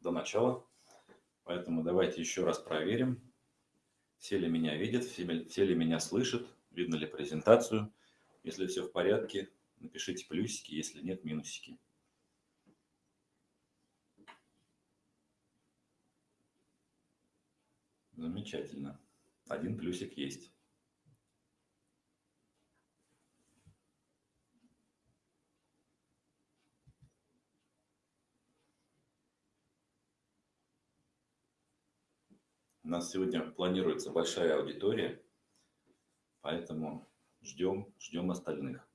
до начала. Поэтому давайте еще раз проверим, все ли меня видят, все ли меня слышат, видно ли презентацию. Если все в порядке, напишите плюсики, если нет, минусики. Замечательно. Один плюсик есть. У нас сегодня планируется большая аудитория, поэтому ждем, ждем остальных.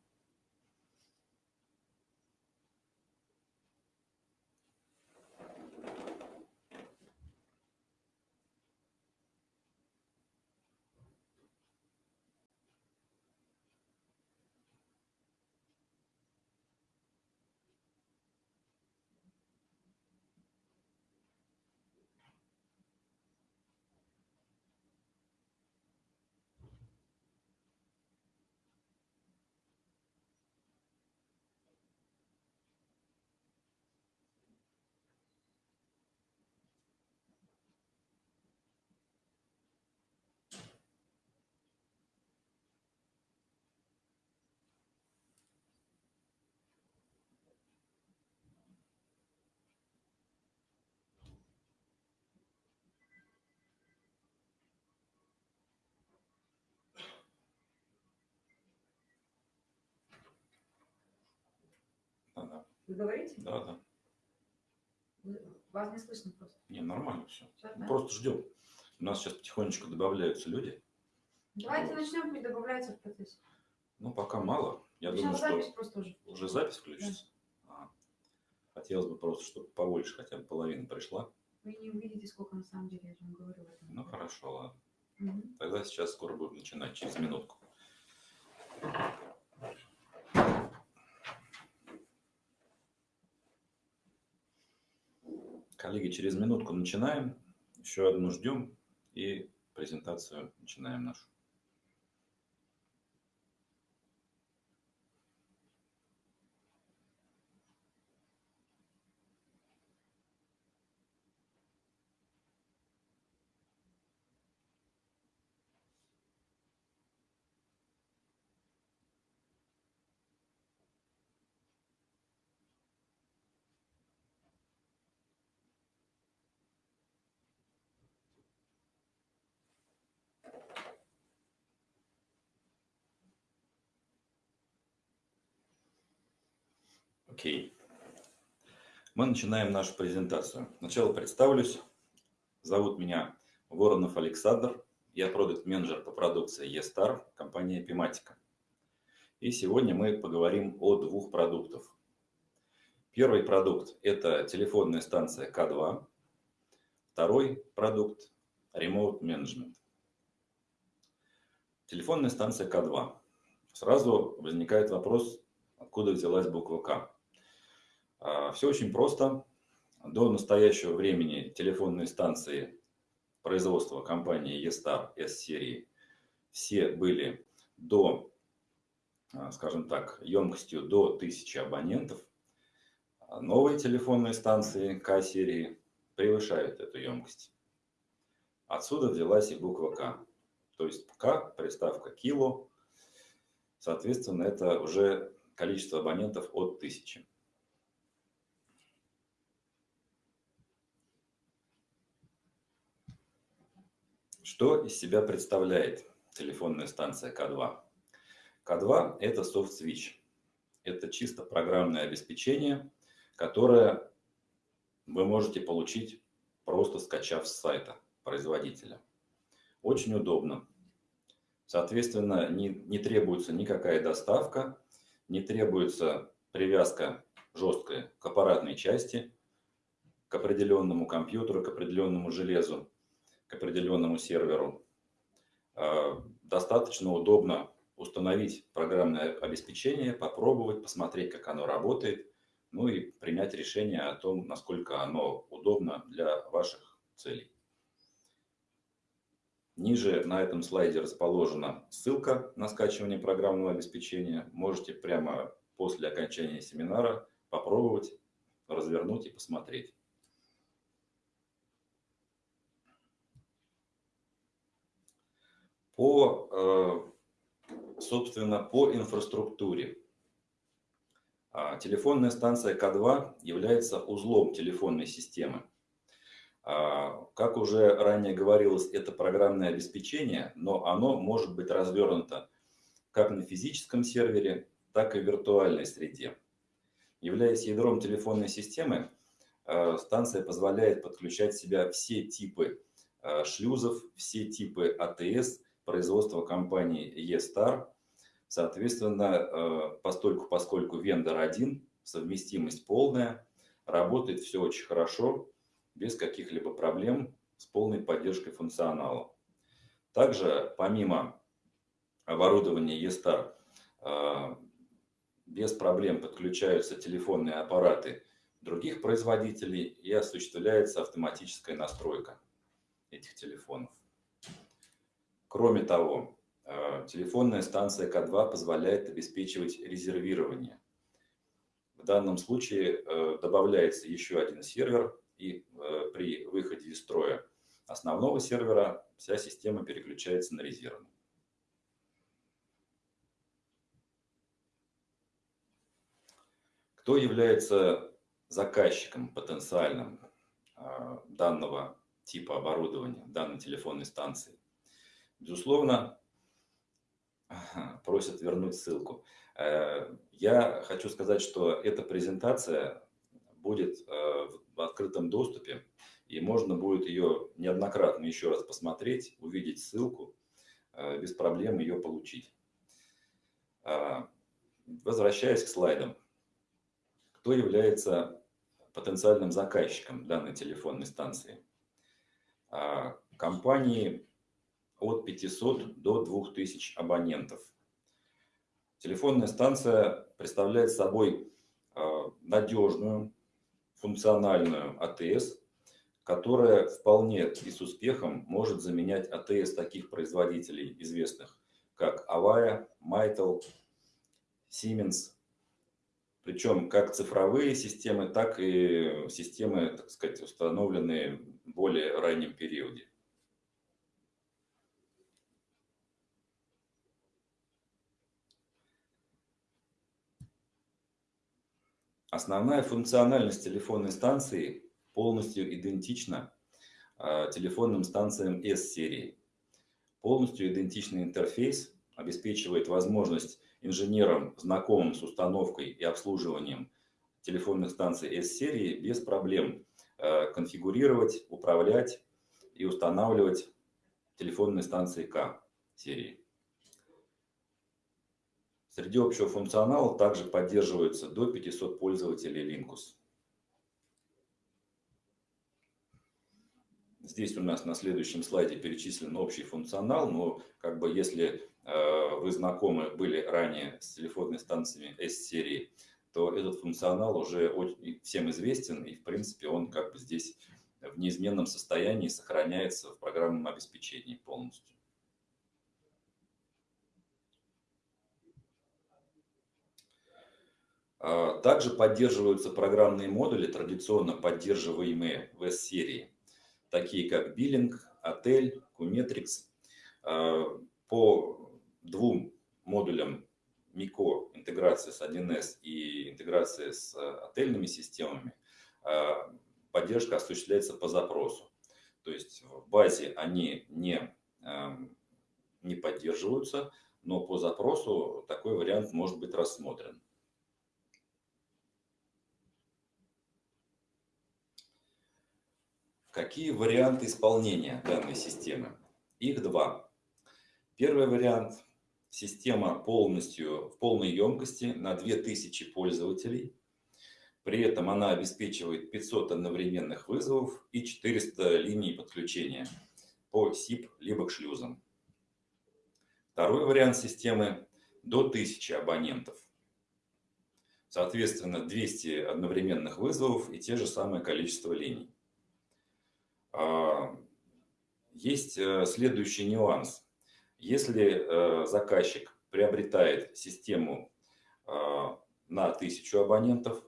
Вы говорите? Да, да. Вас не слышно просто. Не, нормально все. Да? Просто ждем. У нас сейчас потихонечку добавляются люди. Давайте Вот. начнем, пусть добавляется в процессе. Ну, пока мало. Я Ну, думаю, Сейчас что запись просто уже. уже запись включится. А. Хотелось бы просто, чтобы побольше, хотя бы половина пришла. Вы не увидите, сколько на самом деле, я вам говорю. в этом. Ну, хорошо, ладно. Мгм. Тогда сейчас скоро будем начинать, через минутку. Коллеги, через минутку начинаем. Еще одну ждем и презентацию начинаем нашу. Окей. Мы начинаем нашу презентацию. Сначала представлюсь. Зовут меня Воронов Александр. Я продукт-менеджер по продукции eStar, компания Epimatica. И сегодня мы поговорим о двух продуктах. Первый продукт – это телефонная станция К2. Второй продукт – Remote Management. Телефонная станция К2. Сразу возникает вопрос, откуда взялась буква К. Все очень просто. До настоящего времени телефонные станции производства компании eStar S-серии все были до, а, скажем так, емкостью до 1000 абонентов. А Новые телефонные станции К-серии превышают эту емкость. Отсюда взялась и буква К. То есть К, приставка кило, соответственно, это уже количество абонентов от 1000. Что из себя представляет телефонная станция К2? К2 – это софт-свич. Это чисто программное обеспечение, которое вы можете получить, просто скачав с сайта производителя. Очень удобно. Соответственно, не, не требуется никакая доставка, не требуется привязка жесткая к аппаратной части, к определенному компьютеру, к определенному железу к определенному серверу. А, достаточно удобно установить программное обеспечение, попробовать, посмотреть, как оно работает, ну и принять решение о том, насколько оно удобно для ваших целей. Ниже на этом слайде расположена ссылка на скачивание программного обеспечения. Можете прямо после окончания семинара попробовать, развернуть и посмотреть. По, собственно, по инфраструктуре. А, телефонная станция К2 является узлом телефонной системы. А, как уже ранее говорилось, это программное обеспечение, но оно может быть развернуто как на физическом сервере, так и в виртуальной среде. Являясь ядром телефонной системы, а, станция позволяет подключать в себя все типы шлюзов, все типы АТС производства компании E-Star Соответственно, э, постольку, поскольку вендор один, совместимость полная, работает все очень хорошо, без каких-либо проблем, с полной поддержкой функционала. Также, помимо оборудования E-Star, э, без проблем подключаются телефонные аппараты других производителей и осуществляется автоматическая настройка этих телефонов. Кроме того, Э, телефонная станция К2 позволяет обеспечивать резервирование. В данном случае э, добавляется еще один сервер, и э, при выходе из строя основного сервера вся система переключается на резервный. Кто является заказчиком потенциальным данного типа оборудования, данной телефонной станции? Безусловно, просят вернуть ссылку. Э, я хочу сказать, что эта презентация будет э, в открытом доступе, и можно будет ее неоднократно еще раз посмотреть, увидеть ссылку, э, без проблем ее получить. Возвращаясь к слайдам. Кто является потенциальным заказчиком данной телефонной станции? Компании от 500 до 2000 абонентов. Телефонная станция представляет собой а, надежную, функциональную АТС, которая вполне и с успехом может заменять АТС таких производителей известных, как Avaya, Mytel, Siemens. Причем как цифровые системы, так и системы, так сказать, установленные в более раннем периоде. Основная функциональность телефонной станции полностью идентична а, телефонным станциям S-серии. Полностью идентичный интерфейс обеспечивает возможность инженерам, знакомым с установкой и обслуживанием телефонных станций S-серии без проблем а, конфигурировать, управлять и устанавливать телефонные станции К-серии. Среди общего функционала также поддерживаются до 500 пользователей Linux. Здесь у нас на следующем слайде перечислен общий функционал, но как бы если э, вы знакомы были ранее с телефонными станциями S-серии, то этот функционал уже всем известен, и в принципе он как бы здесь в неизменном состоянии сохраняется в программном обеспечении полностью. Также поддерживаются программные модули, традиционно поддерживаемые в S-серии, такие как Billing, Отель. А, по двум модулям МИКО, интеграция с 1С и интеграция с отельными системами, а, поддержка осуществляется по запросу. То есть в базе они не, не поддерживаются, но по запросу такой вариант может быть рассмотрен. Какие варианты исполнения данной системы? Их два. Первый вариант – система полностью в полной емкости на 2000 пользователей. При этом она обеспечивает 500 одновременных вызовов и 400 линий подключения по SIP либо к шлюзам. Второй вариант системы – до 1000 абонентов. Соответственно, 200 одновременных вызовов и те же самое количество линий. А, есть э, следующий нюанс. Если э, заказчик приобретает систему а, на 1000 абонентов,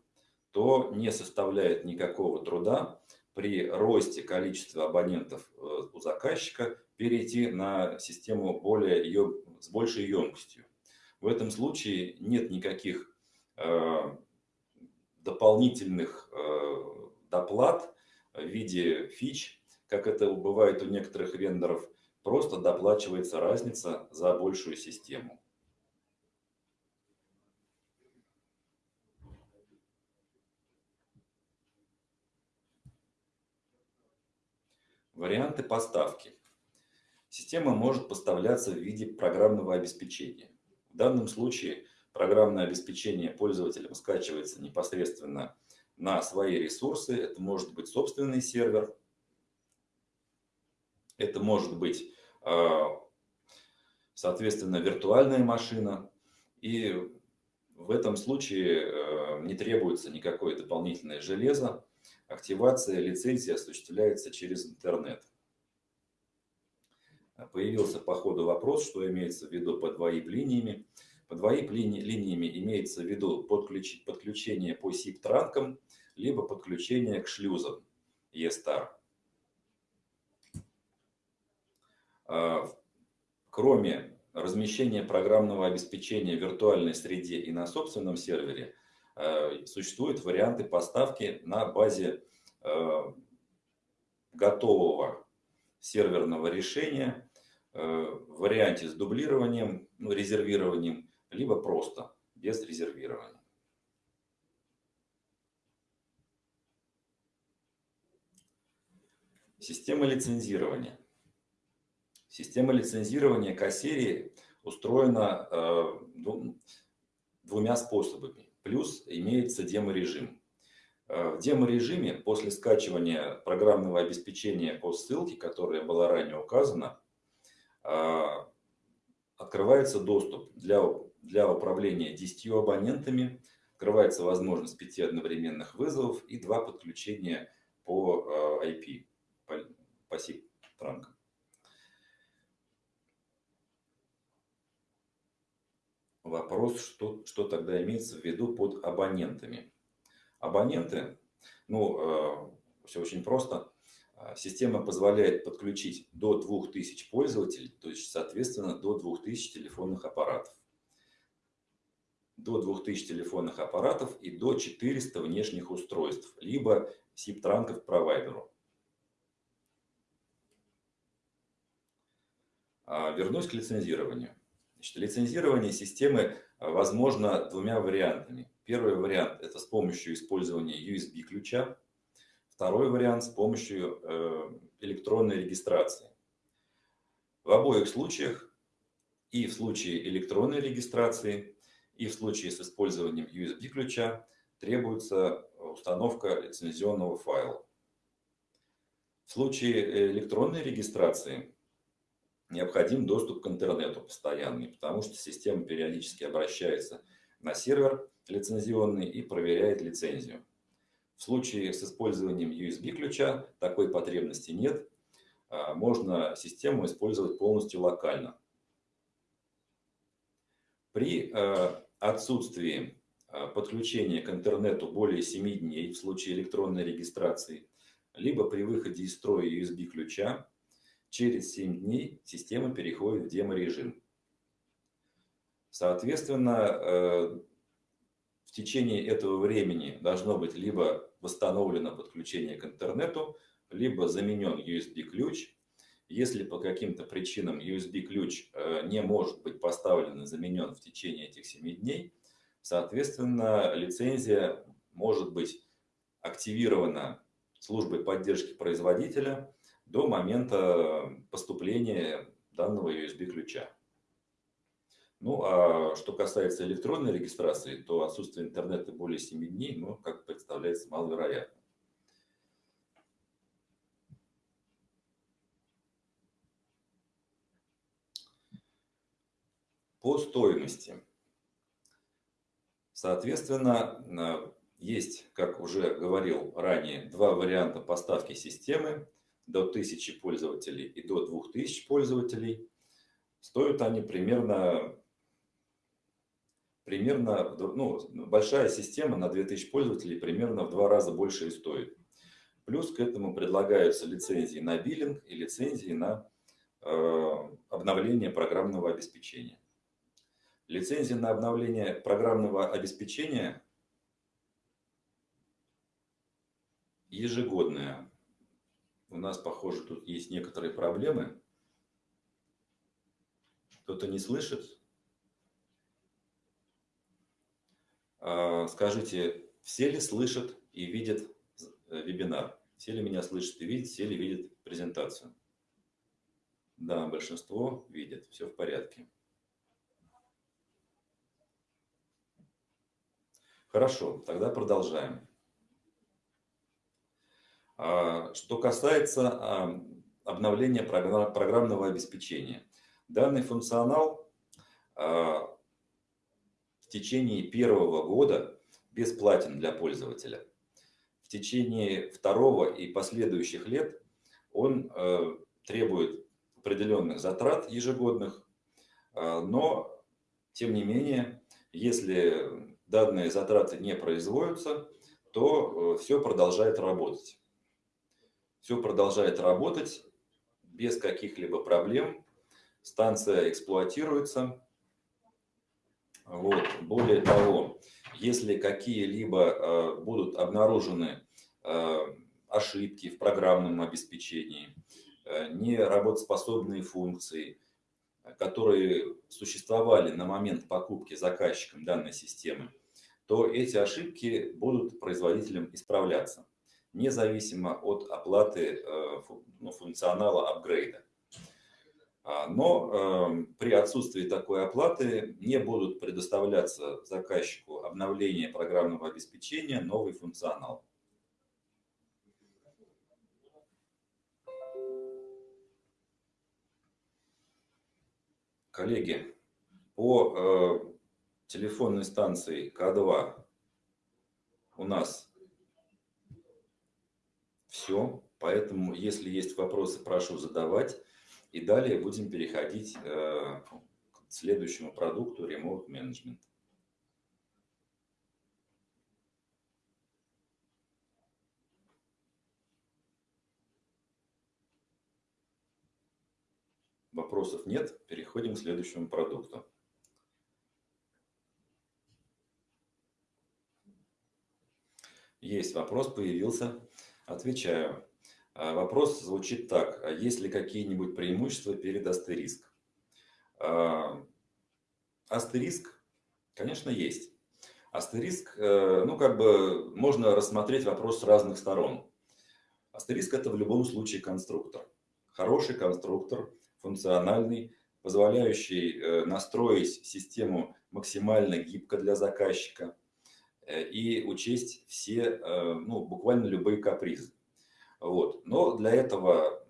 то не составляет никакого труда при росте количества абонентов э, у заказчика перейти на систему более, с большей емкостью. В этом случае нет никаких э, дополнительных доплат в виде фич, как это бывает у некоторых вендоров, просто доплачивается разница за большую систему. Варианты поставки. Система может поставляться в виде программного обеспечения. В данном случае программное обеспечение пользователям скачивается непосредственно на свои ресурсы. Это может быть собственный сервер, это может быть, а, соответственно, виртуальная машина. И в этом случае э, не требуется никакое дополнительное железо. Активация лицензии осуществляется через интернет. Появился по ходу вопрос, что имеется в виду под VoIP-линиями. Под VoIP-линиями имеется в виду подключение по SIP-транкам, либо подключение к шлюзам ESTAR. А, кроме размещения программного обеспечения в виртуальной среде и на собственном сервере, а, существуют варианты поставки на базе а, готового серверного решения в варианте с дублированием, ну, резервированием, либо просто без резервирования. Система лицензирования. Система лицензирования К-серии устроена э, двумя способами. Плюс имеется демо-режим. Э, в демо-режиме после скачивания программного обеспечения по ссылке, которая была ранее указана, э, открывается доступ для, для управления 10 абонентами, открывается возможность 5 одновременных вызовов и 2 подключения по IP, по, по SIP-транкам. Вопрос, что, что тогда имеется в виду под абонентами. Абоненты, ну, э, все очень просто. Э, система позволяет подключить до 2000 пользователей, то есть, соответственно, до 2000 телефонных аппаратов. До 2000 телефонных аппаратов и до 400 внешних устройств, либо SIP-транков провайдеру. А, вернусь к лицензированию. Значит, лицензирование системы э, возможно двумя вариантами. Первый вариант – это с помощью использования USB-ключа. Второй вариант – с помощью э, электронной регистрации. В обоих случаях, и в случае электронной регистрации, и в случае с использованием USB-ключа, требуется установка лицензионного файла. В случае электронной регистрации необходим доступ к интернету постоянный, потому что система периодически обращается на сервер лицензионный и проверяет лицензию. В случае с использованием USB-ключа такой потребности нет. А, можно систему использовать полностью локально. При а, отсутствии а, подключения к интернету более 7 дней в случае электронной регистрации, либо при выходе из строя USB-ключа, Через 7 дней система переходит в демо-режим. Соответственно, э, в течение этого времени должно быть либо восстановлено подключение к интернету, либо заменен USB-ключ. Если по каким-то причинам USB-ключ э, не может быть поставлен и заменен в течение этих 7 дней, соответственно, лицензия может быть активирована службой поддержки производителя до момента поступления данного USB-ключа. Ну, а что касается электронной регистрации, то отсутствие интернета более 7 дней, ну, как представляется, маловероятно. По стоимости. Соответственно, есть, как уже говорил ранее, два варианта поставки системы до 1000 пользователей и до 2000 пользователей. Стоят они примерно, примерно ну, большая система на 2000 пользователей примерно в два раза больше и стоит. Плюс к этому предлагаются лицензии на биллинг и лицензии на э, обновление программного обеспечения. Лицензия на обновление программного обеспечения ежегодная. У нас, похоже, тут есть некоторые проблемы. Кто-то не слышит? А, скажите, все ли слышат и видят э, вебинар? Все ли меня слышат и видят, все ли видят презентацию? Да, большинство видят, все в порядке. Хорошо, тогда продолжаем. А, что касается а, обновления программного обеспечения. Данный функционал в течение первого года бесплатен для пользователя. В течение второго и последующих лет он требует определенных затрат ежегодных, но, тем не менее, если данные затраты не производятся, то все продолжает работать. Все продолжает работать без каких-либо проблем. Станция эксплуатируется, вот. Более того, если какие-либо э, будут обнаружены э, ошибки в программном обеспечении, э, неработоспособные функции, которые существовали на момент покупки заказчиком данной системы, то эти ошибки будут производителем исправляться, независимо от оплаты ну, функционала апгрейда. А, но эм, при отсутствии такой оплаты не будут предоставляться заказчику обновление программного обеспечения, новый функционал. Коллеги, по э, телефонной станции К2 у нас все, поэтому если есть вопросы, прошу задавать. И далее будем переходить э, к следующему продукту Remote Management. Вопросов нет. Переходим к следующему продукту. Есть вопрос, появился. Отвечаю. А, вопрос звучит так. А есть ли какие-нибудь преимущества перед астериск? А, астериск, конечно, есть. Астериск, э, ну, как бы можно рассмотреть вопрос с разных сторон. Астериск – это в любом случае конструктор. Хороший конструктор, функциональный, позволяющий э, настроить систему максимально гибко для заказчика и учесть все, ну, буквально любые капризы. Вот. Но для этого,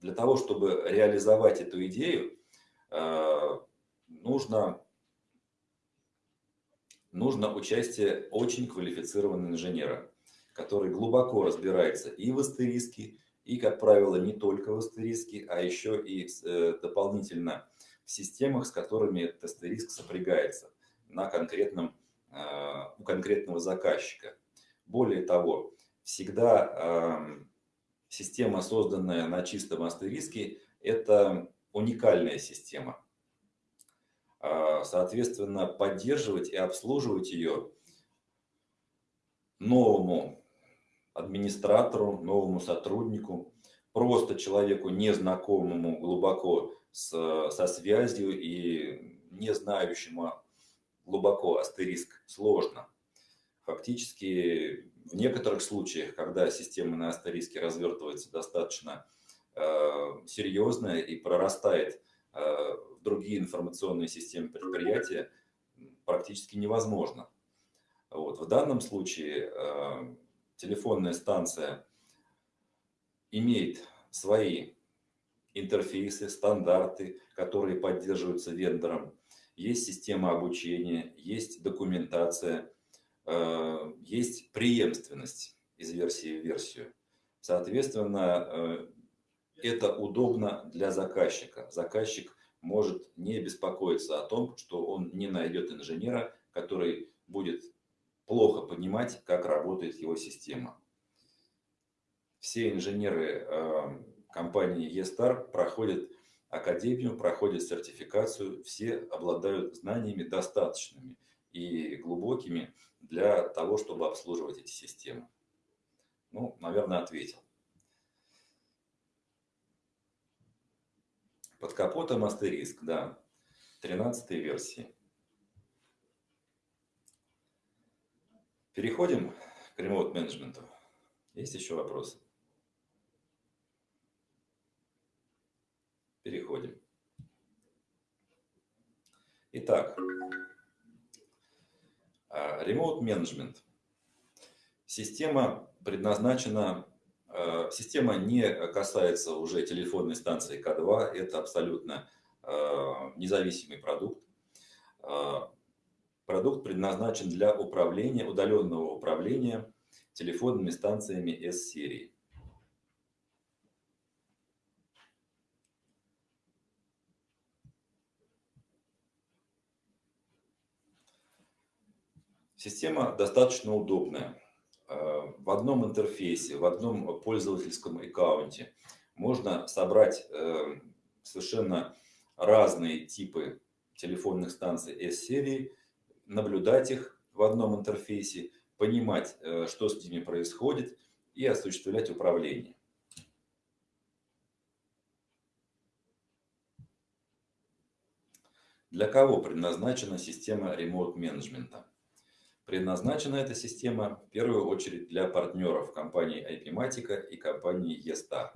для того, чтобы реализовать эту идею, э, нужно, нужно участие очень квалифицированного инженера, который глубоко разбирается и в астериске, и, как правило, не только в астериске, а еще и э, дополнительно в системах, с которыми этот астериск сопрягается на конкретном, э, у конкретного заказчика. Более того, всегда э, система, созданная на чистом астериске, это уникальная система. А, соответственно, поддерживать и обслуживать ее новому администратору, новому сотруднику, просто человеку незнакомому глубоко со связью и не знающему глубоко астериск сложно. Фактически в некоторых случаях, когда система на астериске развертывается достаточно э, серьезно и прорастает э, в другие информационные системы предприятия, практически невозможно. Вот. В данном случае э, телефонная станция имеет свои интерфейсы, стандарты, которые поддерживаются вендором. Есть система обучения, есть документация, Э, есть преемственность из версии в версию. Соответственно, э, это удобно для заказчика. Заказчик может не беспокоиться о том, что он не найдет инженера, который будет плохо понимать, как работает его система. все инженеры э, компании eStar проходят академию, проходят сертификацию, все обладают знаниями достаточными и глубокими для того, чтобы обслуживать эти системы. Ну, наверное, ответил. Под капотом астериск, да, 13 версии. Переходим к ремоут-менеджменту. Есть еще вопросы? Переходим. Итак, Remote Management. Система предназначена, а, система не касается уже телефонной станции К2, это абсолютно а, независимый продукт. А, продукт предназначен для управления, удаленного управления телефонными станциями S-серии. Система достаточно удобная. Э, в одном интерфейсе, в одном пользовательском аккаунте можно собрать э, совершенно разные типы телефонных станций S-серии, наблюдать их в одном интерфейсе, понимать, э, что с ними происходит и осуществлять управление. Для кого предназначена система ремоут-менеджмента? Предназначена эта система в первую очередь для партнеров компании IPMatica и компании eStar.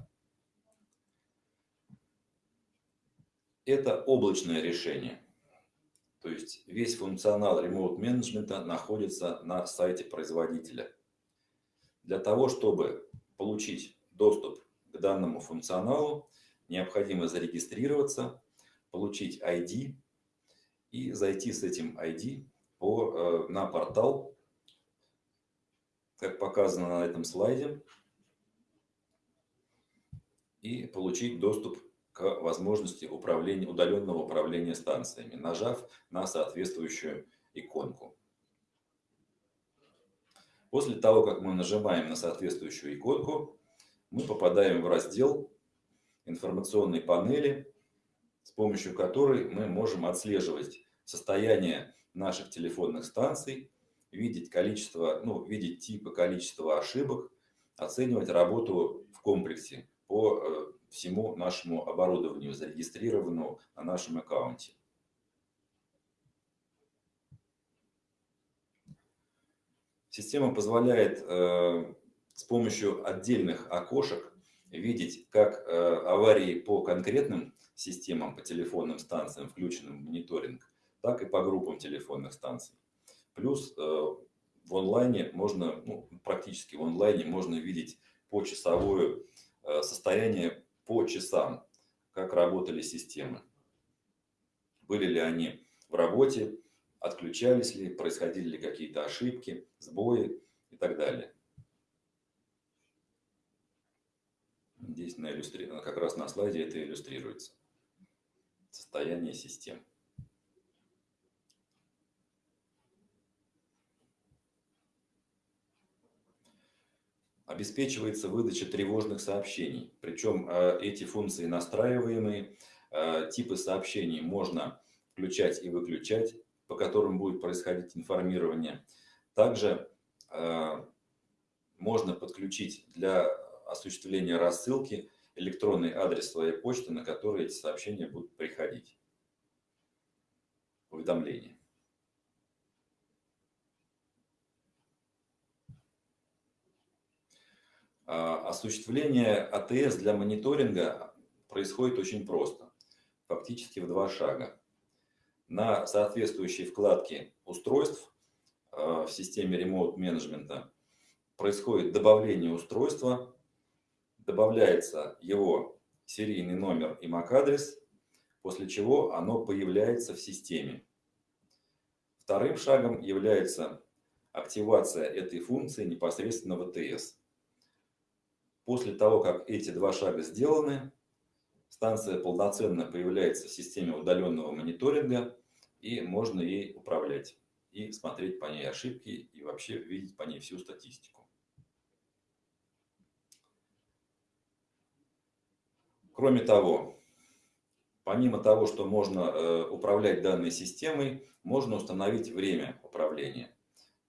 Это облачное решение. То есть весь функционал ремоут менеджмента находится на сайте производителя. Для того, чтобы получить доступ к данному функционалу, необходимо зарегистрироваться, получить ID и зайти с этим ID по, э, на портал, как показано на этом слайде, и получить доступ к возможности управления, удаленного управления станциями, нажав на соответствующую иконку. После того, как мы нажимаем на соответствующую иконку, мы попадаем в раздел информационной панели, с помощью которой мы можем отслеживать состояние наших телефонных станций, видеть количество, ну, видеть типы, количество ошибок, оценивать работу в комплексе по э, всему нашему оборудованию, зарегистрированному на нашем аккаунте. Система позволяет э, с помощью отдельных окошек видеть как э, аварии по конкретным системам, по телефонным станциям, включенным в мониторинг, так и по группам телефонных станций. Плюс э, в онлайне можно, ну, практически в онлайне можно видеть почасовое э, состояние по часам, как работали системы. Были ли они в работе, отключались ли, происходили ли какие-то ошибки, сбои и так далее. Здесь на иллюстри... как раз на слайде это иллюстрируется. Состояние систем. Обеспечивается выдача тревожных сообщений. Причем э, эти функции настраиваемые, э, типы сообщений можно включать и выключать, по которым будет происходить информирование. Также э, можно подключить для осуществления рассылки электронный адрес своей почты, на который эти сообщения будут приходить. Уведомления. Осуществление АТС для мониторинга происходит очень просто, фактически в два шага. На соответствующей вкладке устройств а, в системе ремоут менеджмента происходит добавление устройства, добавляется его серийный номер и MAC-адрес, после чего оно появляется в системе. Вторым шагом является активация этой функции непосредственно в АТС. После того, как эти два шага сделаны, станция полноценно появляется в системе удаленного мониторинга, и можно ей управлять, и смотреть по ней ошибки, и вообще видеть по ней всю статистику. Кроме того, помимо того, что можно э, управлять данной системой, можно установить время управления,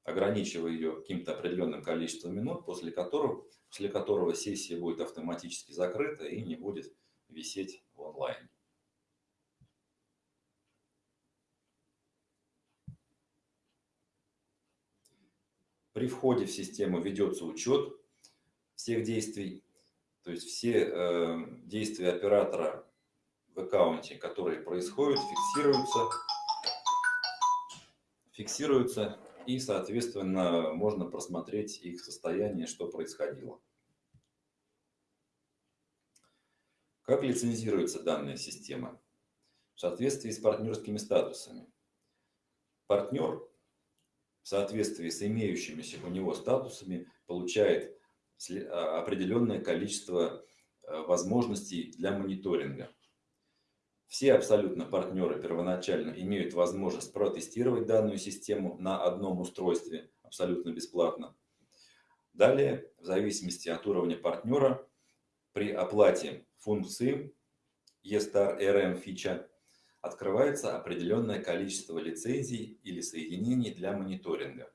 ограничивая ее каким-то определенным количеством минут, после которого, после которого сессия будет автоматически закрыта и не будет висеть в онлайне. При входе в систему ведется учет всех действий, то есть все э, действия оператора в аккаунте, которые происходят, фиксируются, фиксируются и, соответственно, можно просмотреть их состояние, что происходило. Как лицензируется данная система? В соответствии с партнерскими статусами. Партнер в соответствии с имеющимися у него статусами получает а, определенное количество а, возможностей для мониторинга. Все абсолютно партнеры первоначально имеют возможность протестировать данную систему на одном устройстве абсолютно бесплатно. Далее, в зависимости от уровня партнера, при оплате функции eStar RM фича открывается определенное количество лицензий или соединений для мониторинга.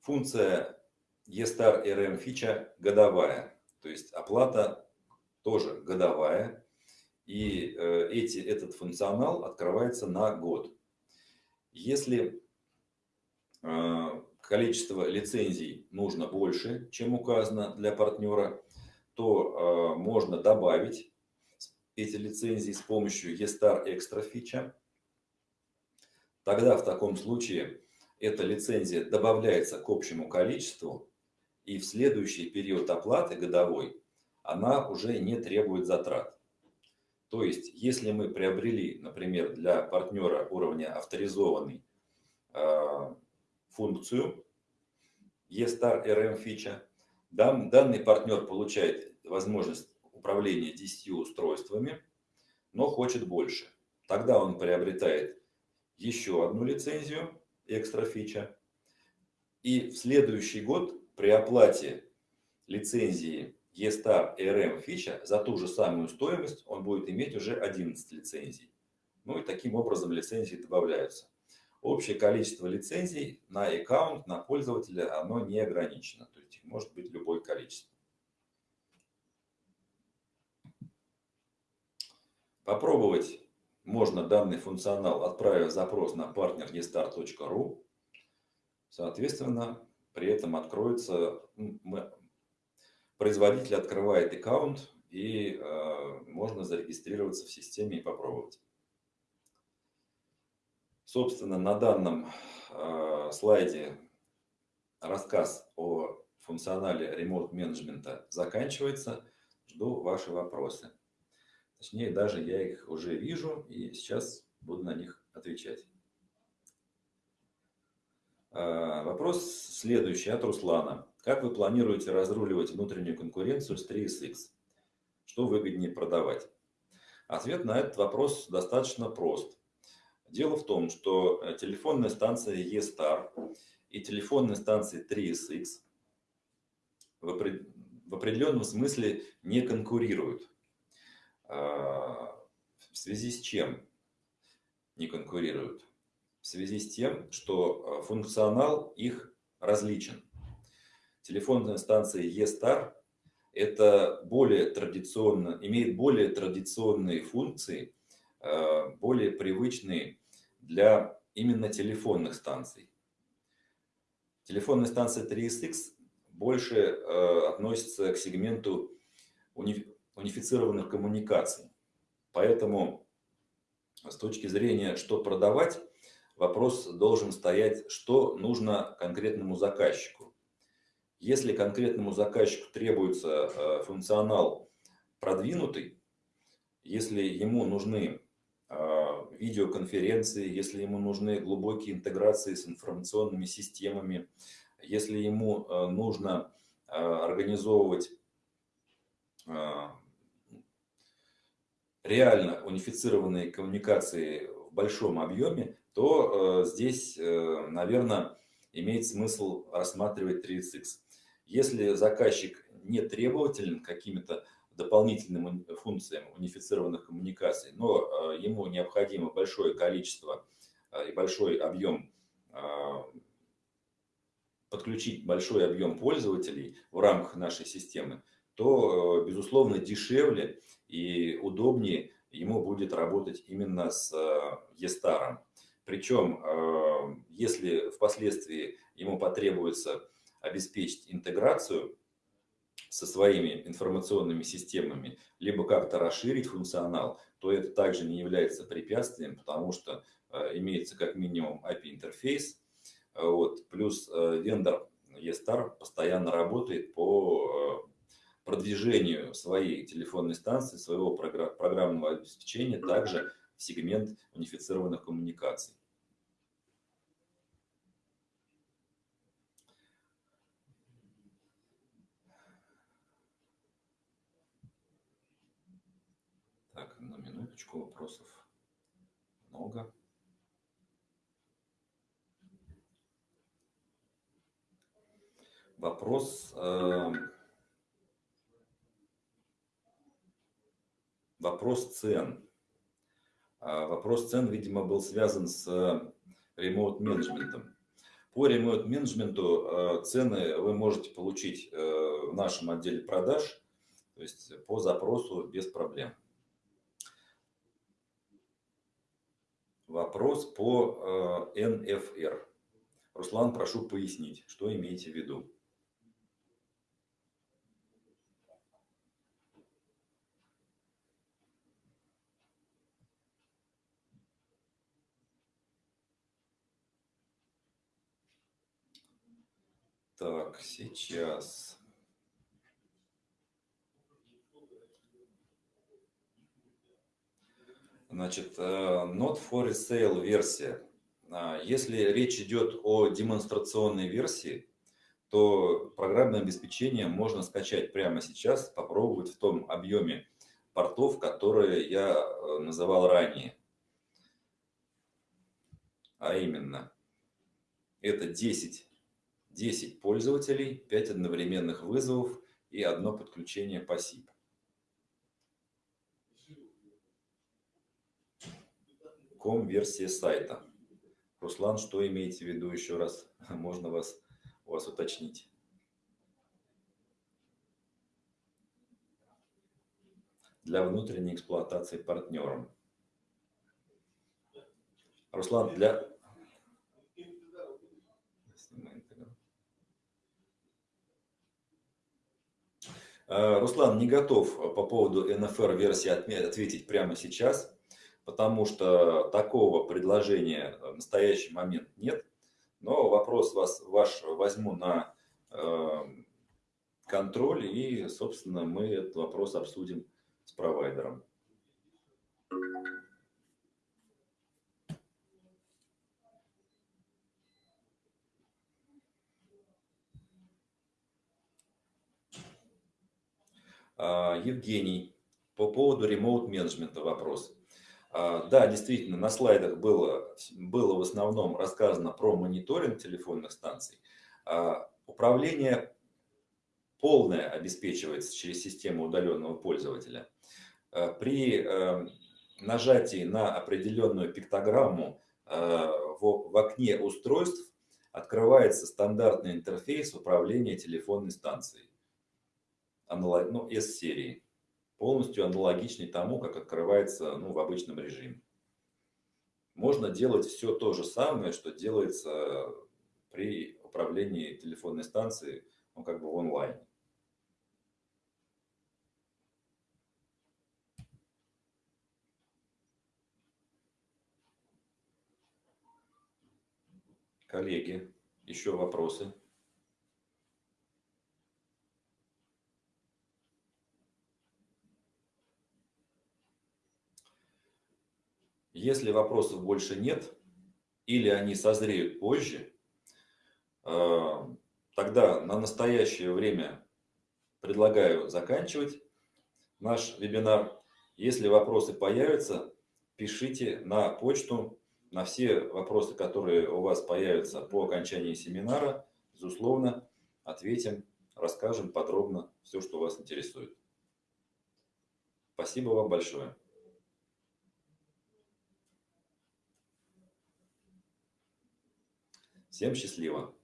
Функция eStar RM фича годовая, то есть оплата тоже годовая, и э, эти, этот функционал открывается на год. Если э, количество лицензий нужно больше, чем указано для партнера, то э, можно добавить эти лицензии с помощью eStar Extra фича. Тогда в таком случае эта лицензия добавляется к общему количеству, и в следующий период оплаты годовой она уже не требует затрат. То есть, если мы приобрели, например, для партнера уровня авторизованный э, функцию eStar RM фича, данный партнер получает возможность управления 10 устройствами, но хочет больше. Тогда он приобретает еще одну лицензию, экстра фича. И в следующий год при оплате лицензии eStar RM фича за ту же самую стоимость он будет иметь уже 11 лицензий. Ну и таким образом лицензии добавляются. Общее количество лицензий на аккаунт, на пользователя, оно не ограничено. То есть может быть любое количество. Попробовать можно данный функционал, отправив запрос на partner.estart.ru. Соответственно, при этом откроется, производитель открывает аккаунт и э, можно зарегистрироваться в системе и попробовать. Собственно, на данном э, слайде рассказ о функционале ремонт менеджмента заканчивается. Жду ваши вопросы. Точнее, даже я их уже вижу и сейчас буду на них отвечать. А, вопрос следующий от Руслана. Как вы планируете разруливать внутреннюю конкуренцию с 3SX? Что выгоднее продавать? Ответ на этот вопрос достаточно прост. Дело в том, что э, телефонная станция E-Star и телефонная станция 3SX в определенном смысле не конкурируют. А, в связи с чем не конкурируют? В связи с тем, что а, функционал их различен. Телефонная станция E-Star это более традиционно, имеет более традиционные функции, а, более привычные для именно телефонных станций. Телефонная станция 3SX больше относится к сегменту унифицированных коммуникаций. Поэтому с точки зрения, что продавать, вопрос должен стоять, что нужно конкретному заказчику. Если конкретному заказчику требуется э, функционал продвинутый, если ему нужны э, видеоконференции, если ему нужны глубокие интеграции с информационными системами, если ему э, нужно организовывать реально унифицированные коммуникации в большом объеме, то здесь, наверное, имеет смысл рассматривать 30X. Если заказчик не требователен какими-то дополнительным функциям унифицированных коммуникаций, но ему необходимо большое количество и большой объем подключить большой объем пользователей в рамках нашей системы, то, безусловно, дешевле и удобнее ему будет работать именно с e Причем, если впоследствии ему потребуется обеспечить интеграцию со своими информационными системами, либо как-то расширить функционал, то это также не является препятствием, потому что имеется как минимум API-интерфейс, вот, плюс вендор eStar постоянно работает по продвижению своей телефонной станции, своего программного обеспечения также в сегмент унифицированных коммуникаций. Так, минуточку вопросов много. Вопрос... Э вопрос цен. А, вопрос цен, видимо, был связан с ремоут менеджментом. По ремоут менеджменту а, цены вы можете получить э, в нашем отделе продаж, то есть по запросу без проблем. Вопрос по НФР. Э, Руслан, прошу пояснить, что имеете в виду. Так, сейчас. Значит, э, Not for Sale версия. А, если речь идет о демонстрационной версии, то программное обеспечение можно скачать прямо сейчас, попробовать в том объеме портов, которые я э, называл ранее. А именно, это 10 10 пользователей, 5 одновременных вызовов и одно подключение по SIP. Ком версия сайта. Руслан, что имеете в виду еще раз? Можно вас, у вас уточнить. Для внутренней эксплуатации партнером. Руслан, для, Э, Руслан не готов по поводу NFR версии ответить прямо сейчас, потому что такого предложения в настоящий момент нет. Но вопрос вас, ваш возьму на э, контроль и, собственно, мы этот вопрос обсудим с провайдером. А, Евгений, по поводу ремоут-менеджмента вопрос. А, да, действительно, на слайдах было, было в основном рассказано про мониторинг телефонных станций. А, управление полное обеспечивается через систему удаленного пользователя. При нажатии на определенную пиктограмму в окне устройств открывается стандартный интерфейс управления телефонной станцией аналог, ну, S-серии, полностью аналогичный тому, как открывается ну, в обычном режиме. Можно делать все то же самое, что делается при управлении телефонной станцией, ну, как бы в онлайне. Коллеги, еще вопросы? Если вопросов больше нет, или они созреют позже, э, тогда на настоящее время предлагаю заканчивать наш вебинар. Если вопросы появятся, пишите на почту. На все вопросы, которые у вас появятся по окончании семинара, безусловно, ответим, расскажем подробно все, что вас интересует. Спасибо вам большое. Всем счастливо.